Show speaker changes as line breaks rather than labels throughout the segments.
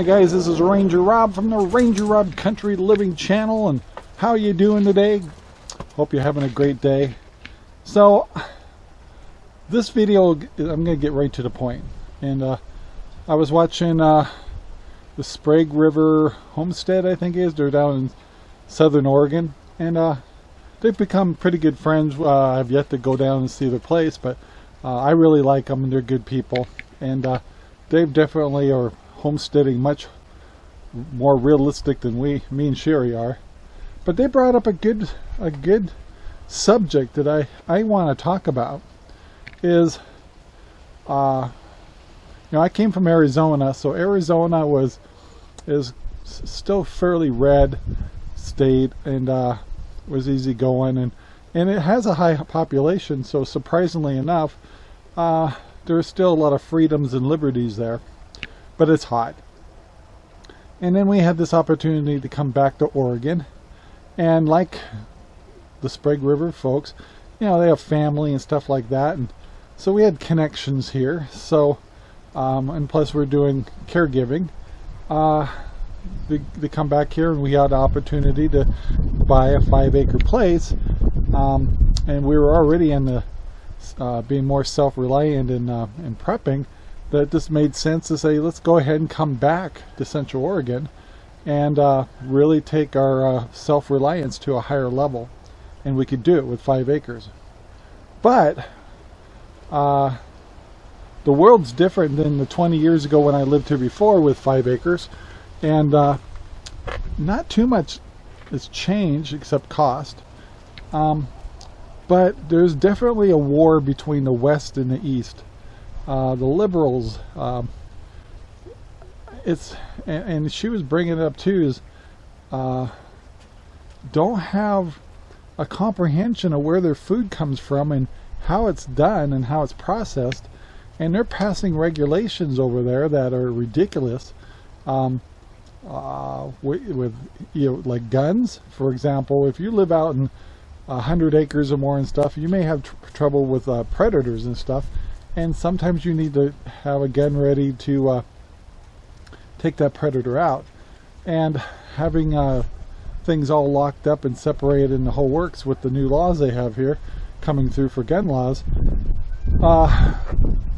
Hi guys, this is Ranger Rob from the Ranger Rob Country Living channel and how you doing today? Hope you're having a great day. So this video, I'm going to get right to the point. And uh, I was watching uh, the Sprague River Homestead, I think is. They're down in southern Oregon. And uh, they've become pretty good friends. Uh, I've yet to go down and see their place, but uh, I really like them and they're good people. And uh, they've definitely are homesteading much more realistic than we, me and Sherry are. But they brought up a good, a good subject that I, I want to talk about is, uh, you know, I came from Arizona, so Arizona was, is still fairly red state and uh, was easy going and, and it has a high population, so surprisingly enough, uh, there's still a lot of freedoms and liberties there but it's hot. And then we had this opportunity to come back to Oregon. And like the Sprague River folks, you know, they have family and stuff like that. And so we had connections here. So, um, and plus we're doing caregiving. Uh, they, come back here and we had opportunity to buy a five acre place. Um, and we were already in the uh, being more self-reliant in, uh, in prepping that it just made sense to say let's go ahead and come back to Central Oregon and uh, really take our uh, self-reliance to a higher level. And we could do it with five acres. But uh, the world's different than the 20 years ago when I lived here before with five acres. And uh, not too much has changed except cost. Um, but there's definitely a war between the west and the east uh, the liberals um, it's and, and, she was bringing it up too is uh, don't have a comprehension of where their food comes from and how it's done and how it's processed. And they're passing regulations over there that are ridiculous um, uh, with, with, you know like guns. For example if you live out in a hundred acres or more and stuff you may have tr trouble with uh, predators and stuff and sometimes you need to have a gun ready to uh, take that predator out. And having uh, things all locked up and separated in the whole works with the new laws they have here coming through for gun laws uh,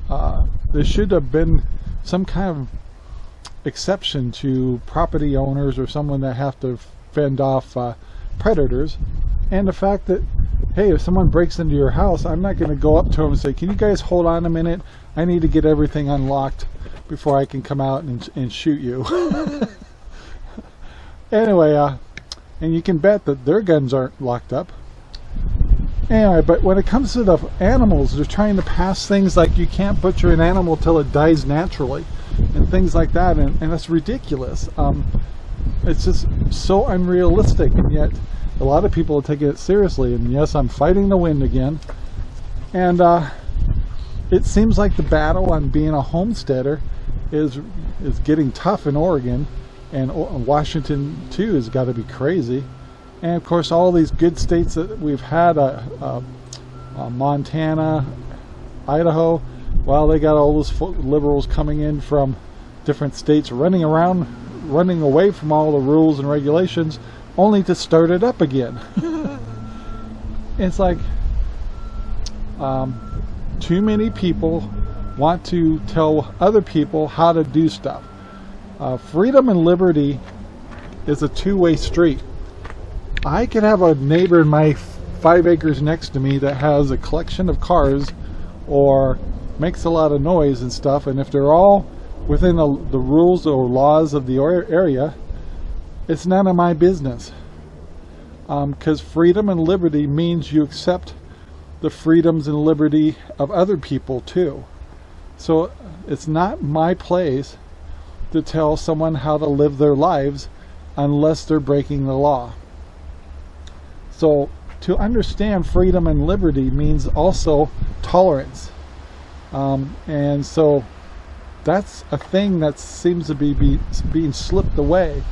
uh there should have been some kind of exception to property owners or someone that have to fend off uh, predators. And the fact that hey, if someone breaks into your house, I'm not going to go up to them and say, can you guys hold on a minute? I need to get everything unlocked before I can come out and, and shoot you. anyway, uh, and you can bet that their guns aren't locked up. Anyway, but when it comes to the animals, they're trying to pass things like you can't butcher an animal till it dies naturally and things like that, and, and that's ridiculous. Um, it's just so unrealistic, and yet a lot of people are taking it seriously and yes I'm fighting the wind again. And uh, it seems like the battle on being a homesteader is is getting tough in Oregon and Washington too has got to be crazy. And of course all these good states that we've had uh, uh, uh Montana Idaho well they got all those liberals coming in from different states running around running away from all the rules and regulations only to start it up again. it's like um, too many people want to tell other people how to do stuff. Uh, freedom and liberty is a two-way street. I could have a neighbor in my five acres next to me that has a collection of cars or makes a lot of noise and stuff and if they're all within the, the rules or laws of the area it's none of my business. Because um, freedom and liberty means you accept the freedoms and liberty of other people too. So it's not my place to tell someone how to live their lives unless they're breaking the law. So to understand freedom and liberty means also tolerance. Um, and so that's a thing that seems to be, be being slipped away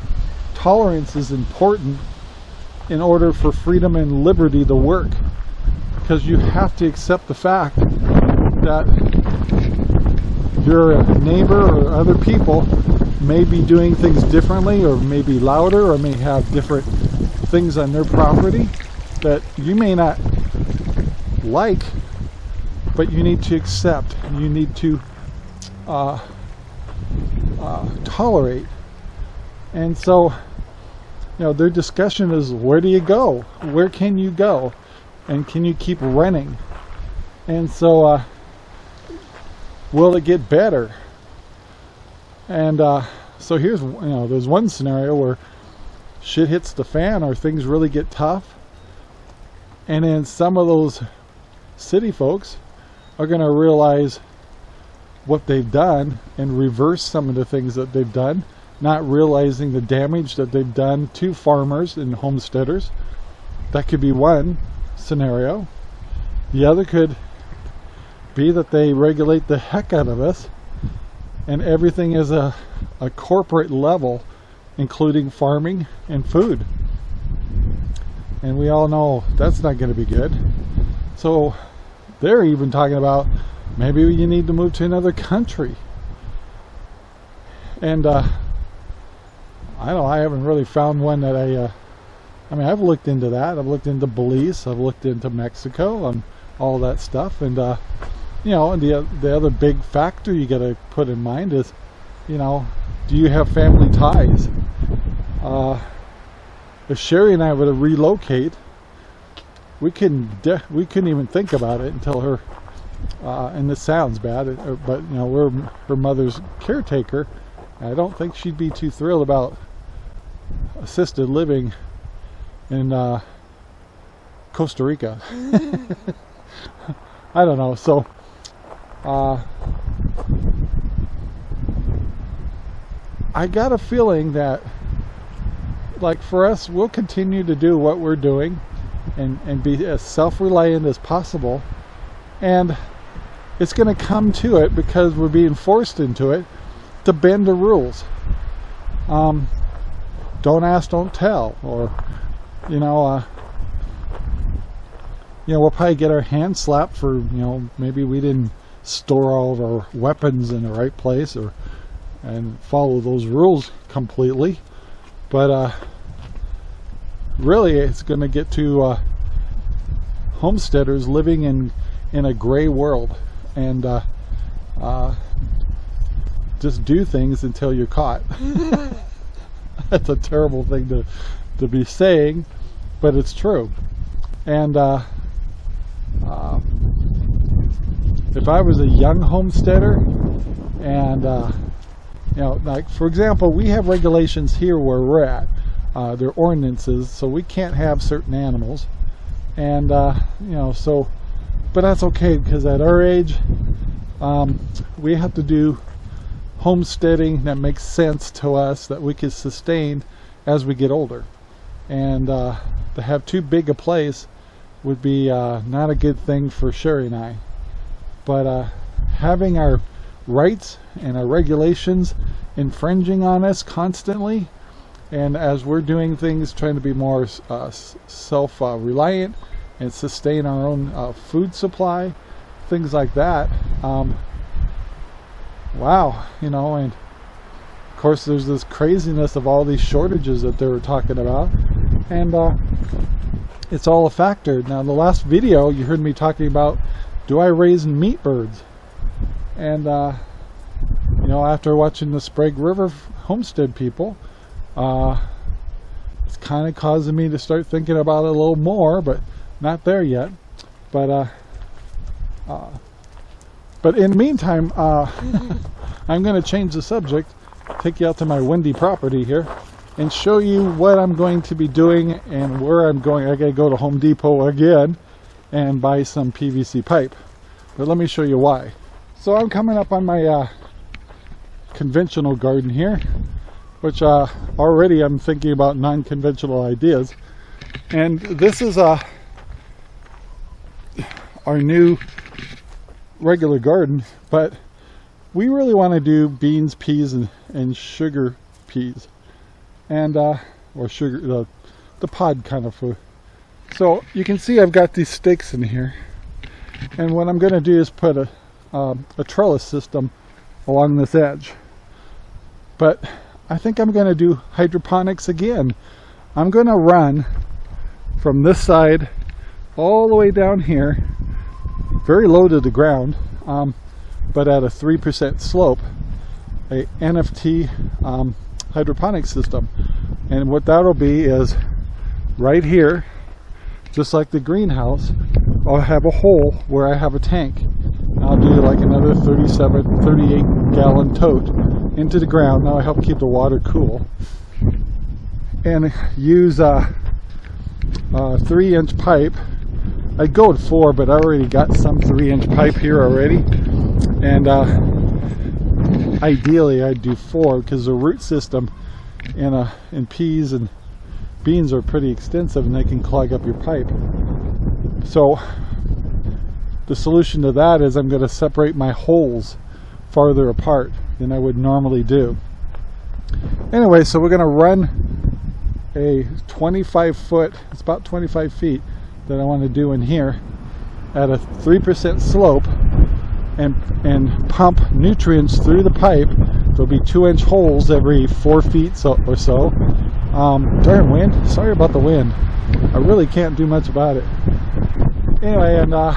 tolerance is important in order for freedom and liberty to work. Because you have to accept the fact that your neighbor or other people may be doing things differently or may be louder or may have different things on their property that you may not like but you need to accept. You need to uh, uh, tolerate. And so you know their discussion is where do you go? Where can you go? And can you keep running? And so uh, will it get better? And uh, so here's you know there's one scenario where shit hits the fan or things really get tough. And then some of those city folks are going to realize what they've done and reverse some of the things that they've done not realizing the damage that they've done to farmers and homesteaders. That could be one scenario. The other could be that they regulate the heck out of us and everything is a, a corporate level including farming and food. And we all know that's not going to be good. So they're even talking about maybe you need to move to another country. And uh, I don't know I haven't really found one that I uh, I mean I've looked into that. I've looked into Belize. I've looked into Mexico and all that stuff. And uh, you know and the, the other big factor you got to put in mind is you know do you have family ties? Uh, if Sherry and I were to relocate we couldn't we couldn't even think about it until her uh, and this sounds bad uh, but you know we're her mother's caretaker. I don't think she'd be too thrilled about assisted living in uh, Costa Rica. I don't know so uh, I got a feeling that like for us we'll continue to do what we're doing and, and be as self-reliant as possible. And it's going to come to it because we're being forced into it to bend the rules. Um, don't ask don't tell. Or you know uh, you know we'll probably get our hand slapped for you know maybe we didn't store all of our weapons in the right place or and follow those rules completely. But uh, really it's going to get to uh, homesteaders living in in a gray world. And uh, uh just do things until you're caught that's a terrible thing to to be saying but it's true. And uh, uh, if I was a young homesteader and uh, you know like for example we have regulations here where we're at uh, they're ordinances so we can't have certain animals. And uh, you know so but that's okay because at our age um, we have to do homesteading that makes sense to us that we can sustain as we get older. And uh, to have too big a place would be uh, not a good thing for Sherry and I. But uh, having our rights and our regulations infringing on us constantly and as we're doing things trying to be more uh, self-reliant and sustain our own uh, food supply things like that um, wow you know and of course there's this craziness of all these shortages that they were talking about and uh, it's all a factor now in the last video you heard me talking about do I raise meat birds? And, uh, you know, after watching the Sprague River homestead people, uh, it's kind of causing me to start thinking about it a little more, but not there yet. But, uh, uh, but in the meantime, uh, I'm going to change the subject, take you out to my windy property here, and show you what I'm going to be doing and where I'm going. I got to go to Home Depot again and buy some PVC pipe. But let me show you why. So I'm coming up on my uh, conventional garden here, which uh, already I'm thinking about non-conventional ideas. And this is uh, our new regular garden, but we really want to do beans, peas, and, and sugar peas. And, uh, or sugar, the, the pod kind of food. So you can see I've got these stakes in here. And what I'm going to do is put a, um, a trellis system along this edge. But I think I'm going to do hydroponics again. I'm going to run from this side all the way down here, very low to the ground, um, but at a 3% slope, a NFT um, hydroponic system. And what that'll be is right here, just like the greenhouse, I'll have a hole where I have a tank. I'll do like another 37, 38 gallon tote into the ground. Now I help keep the water cool. And use a, a three inch pipe. I'd go with four, but I already got some three inch pipe here already. And uh, ideally I'd do four because the root system in, in peas and beans are pretty extensive and they can clog up your pipe. So the solution to that is I'm going to separate my holes farther apart than I would normally do. Anyway, so we're going to run a 25 foot, it's about 25 feet that I want to do in here at a 3% slope and, and pump nutrients through the pipe. There'll be two inch holes every four feet so, or so. Um, darn wind, sorry about the wind. I really can't do much about it. Anyway, and uh,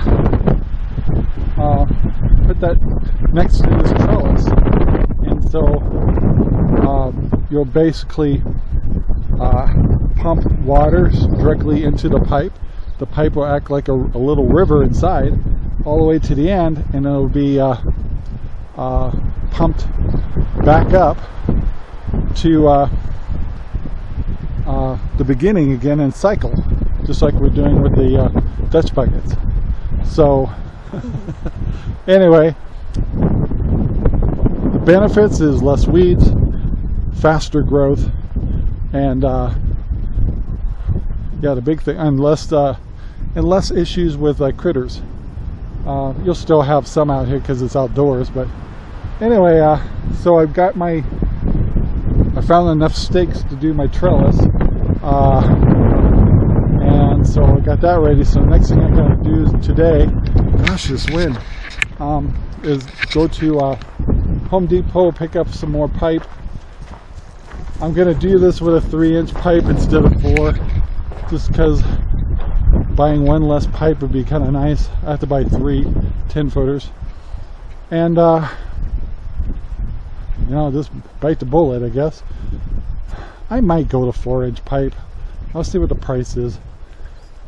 uh, put that next to this trellis. And so um, you'll basically uh, pump water directly into the pipe. The pipe will act like a, a, little river inside all the way to the end and it'll be uh, uh, pumped back up to uh, uh, the beginning again and cycle just like we're doing with the uh, Dutch buckets. So anyway, the benefits is less weeds, faster growth, and yeah, the big thing, and less, uh, and less issues with uh, critters. Uh, you'll still have some out here because it's outdoors, but anyway, uh, so I've got my, I found enough stakes to do my trellis. Uh, and so I got that ready. So the next thing I'm going to do today, gosh, this wind, um, is go to uh, Home Depot, pick up some more pipe. I'm going to do this with a three inch pipe instead of four, just because buying one less pipe would be kind of nice. I have to buy three 10 footers. And, uh, you know, just bite the bullet, I guess. I might go to four inch pipe. I'll see what the price is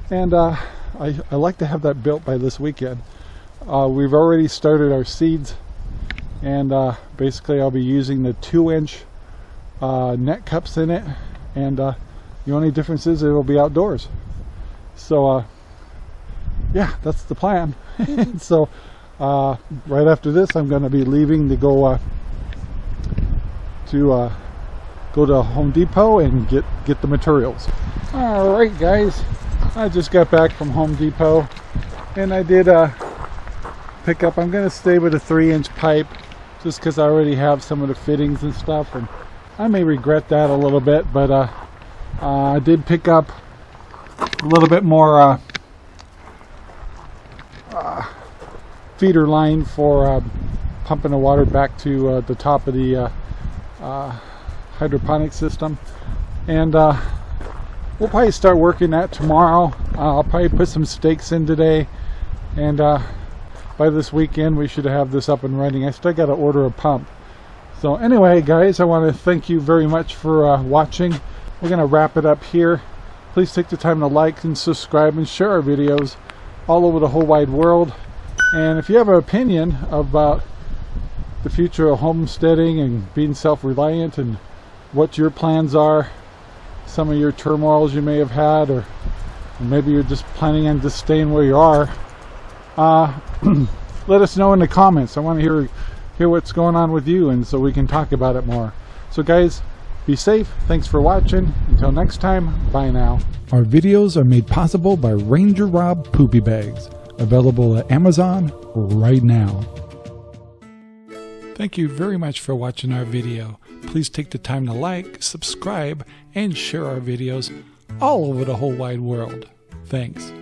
and uh, I, I, like to have that built by this weekend. Uh, we've already started our seeds and uh, basically I'll be using the two inch uh, net cups in it and uh, the only difference is it will be outdoors. So uh, yeah, that's the plan. so right after this I'm going to be leaving to go to go to Home Depot and get get the materials. All right guys, I just got back from Home Depot and I did uh, pick up, I'm going to stay with a 3 inch pipe just because I already have some of the fittings and stuff and I may regret that a little bit but uh, uh, I did pick up a little bit more uh, uh, feeder line for uh, pumping the water back to the top of the hydroponic system and we'll probably start working that tomorrow. Uh, I'll probably put some stakes in today and uh, by this weekend we should have this up and running. I still got to order a pump. So anyway guys, I want to thank you very much for uh, watching. We're going to wrap it up here. Please take the time to like and subscribe and share our videos all over the whole wide world. And if you have an opinion about the future of homesteading and being self-reliant and what your plans are, some of your turmoils you may have had or maybe you're just planning on just staying where you are uh, let us know in the comments I want to hear hear what's going on with you and so we can talk about it more so guys be safe thanks for watching until next time bye now our videos are made possible by Ranger Rob Poopy Bags available at Amazon right now Thank you very much for watching our video. Please take the time to like, subscribe, and share our videos all over the whole wide world. Thanks.